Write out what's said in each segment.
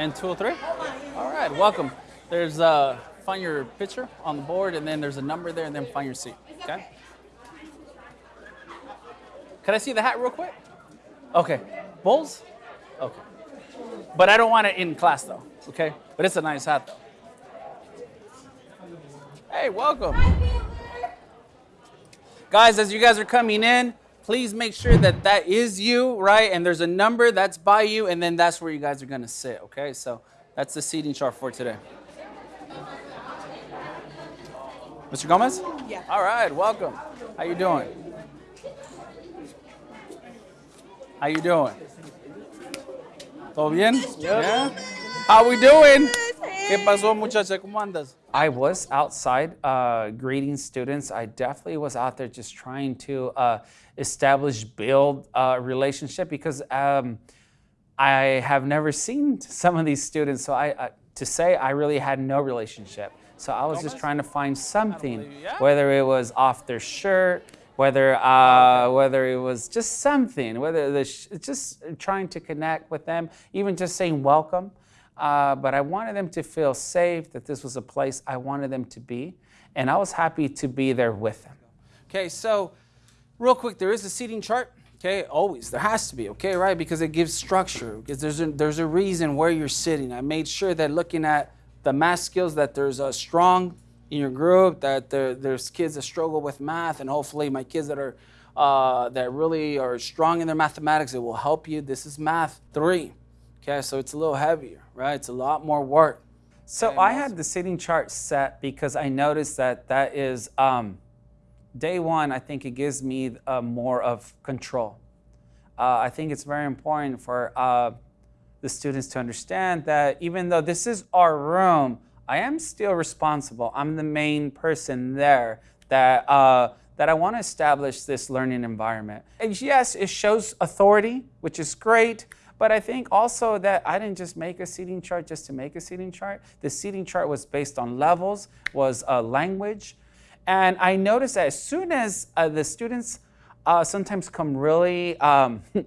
line 203. All right, welcome. There's uh, find your picture on the board, and then there's a number there, and then find your seat. Okay. Can I see the hat real quick? Okay. Bulls? Okay. But I don't want it in class though. Okay. But it's a nice hat though. Hey, welcome. Guys, as you guys are coming in, please make sure that that is you, right? And there's a number that's by you, and then that's where you guys are gonna sit, okay? So that's the seating chart for today. Mr. Gomez? Yeah. All right, welcome. How you doing? How you doing? ¿Todo bien? Yeah. How we doing? ¿Qué pasó, muchacha? ¿Cómo andas? I was outside uh, greeting students. I definitely was out there just trying to uh, establish, build a relationship because um, I have never seen some of these students. So I, uh, to say I really had no relationship. So I was just trying to find something, whether it was off their shirt, whether uh, whether it was just something, whether the just trying to connect with them, even just saying welcome. Uh, but I wanted them to feel safe, that this was a place I wanted them to be, and I was happy to be there with them. Okay, so real quick, there is a seating chart. Okay, always there has to be. Okay, right, because it gives structure. Because there's a, there's a reason where you're sitting. I made sure that looking at the math skills that there's a strong in your group, that there, there's kids that struggle with math, and hopefully my kids that are uh, that really are strong in their mathematics, it will help you. This is math three. Okay, so it's a little heavier, right? It's a lot more work. So I had the seating chart set because I noticed that that is um, day one. I think it gives me uh, more of control. Uh, I think it's very important for uh, the students to understand that even though this is our room, I am still responsible. I'm the main person there that, uh, that I want to establish this learning environment. And yes, it shows authority, which is great, but I think also that I didn't just make a seating chart just to make a seating chart. The seating chart was based on levels, was a language. And I noticed that as soon as uh, the students uh, sometimes come really um,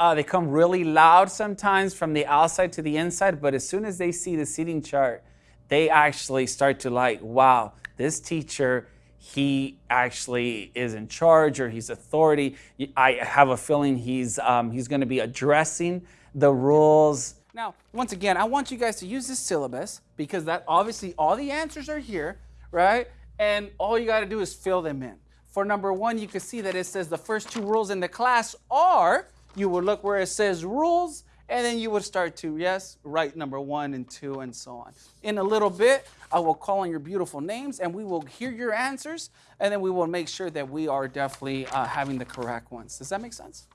Uh, they come really loud sometimes from the outside to the inside, but as soon as they see the seating chart, they actually start to like, wow, this teacher, he actually is in charge or he's authority. I have a feeling he's, um, he's going to be addressing the rules. Now, once again, I want you guys to use this syllabus because that obviously all the answers are here, right? And all you got to do is fill them in. For number one, you can see that it says the first two rules in the class are you would look where it says rules, and then you would start to, yes, write number one and two and so on. In a little bit, I will call on your beautiful names and we will hear your answers and then we will make sure that we are definitely uh, having the correct ones. Does that make sense?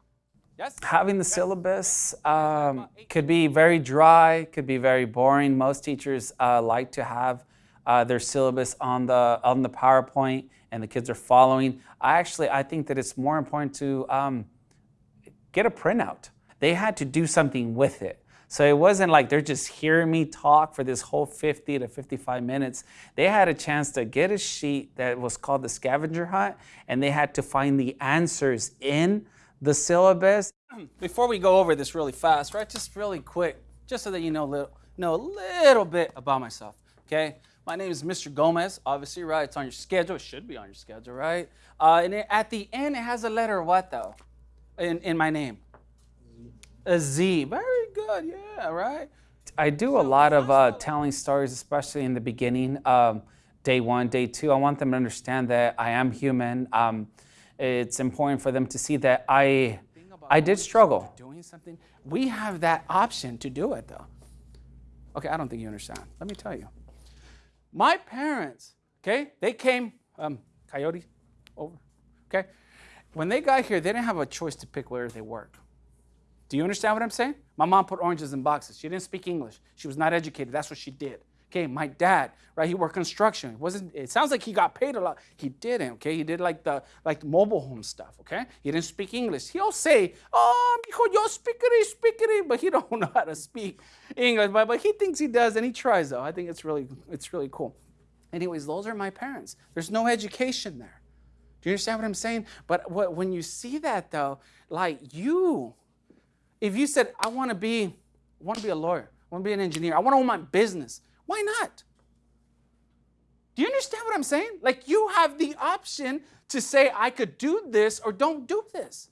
Yes? Having the yes. syllabus um, could be very dry, could be very boring. Most teachers uh, like to have uh, their syllabus on the, on the PowerPoint and the kids are following. I actually, I think that it's more important to um, get a printout. They had to do something with it. So it wasn't like they're just hearing me talk for this whole 50 to 55 minutes. They had a chance to get a sheet that was called the scavenger hunt, and they had to find the answers in the syllabus. Before we go over this really fast, right, just really quick, just so that you know, little, know a little bit about myself, okay? My name is Mr. Gomez, obviously, right? It's on your schedule. It should be on your schedule, right? Uh, and it, at the end, it has a letter what, though? in, in my name? A Z. Very good. Yeah, right. I do a lot of uh, telling stories, especially in the beginning, um, day one, day two. I want them to understand that I am human. Um, it's important for them to see that I, I did struggle. Doing something. We have that option to do it, though. Okay, I don't think you understand. Let me tell you. My parents, okay, they came, um, coyote, over, okay? when they got here, they didn't have a choice to pick where they work. Do you understand what I'm saying? My mom put oranges in boxes. She didn't speak English. She was not educated. That's what she did. Okay, my dad, right? He worked construction. It wasn't. It sounds like he got paid a lot. He didn't. Okay, he did like the like the mobile home stuff. Okay, he didn't speak English. He'll say, "Oh, mijo, yo speakity, speakity," but he don't know how to speak English. But but he thinks he does, and he tries though. I think it's really it's really cool. Anyways, those are my parents. There's no education there. Do you understand what I'm saying? But what, when you see that though, like you, if you said, I want to be, want to be a lawyer, I want to be an engineer. I want to own my business. Why not? Do you understand what I'm saying? Like you have the option to say, I could do this or don't do this.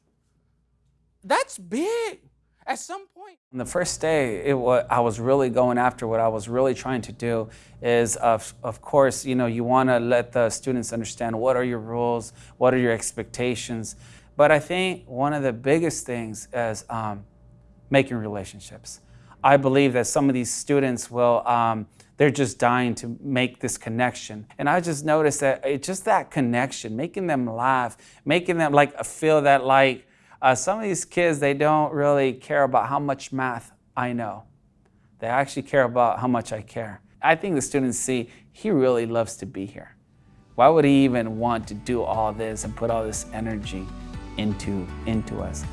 That's big. At some point. On the first day, it was, I was really going after what I was really trying to do is, of, of course, you know, you want to let the students understand what are your rules, what are your expectations. But I think one of the biggest things is um, making relationships. I believe that some of these students will, um, they're just dying to make this connection. And I just noticed that it, just that connection, making them laugh, making them like feel that like, uh, some of these kids, they don't really care about how much math I know. They actually care about how much I care. I think the students see he really loves to be here. Why would he even want to do all this and put all this energy into, into us?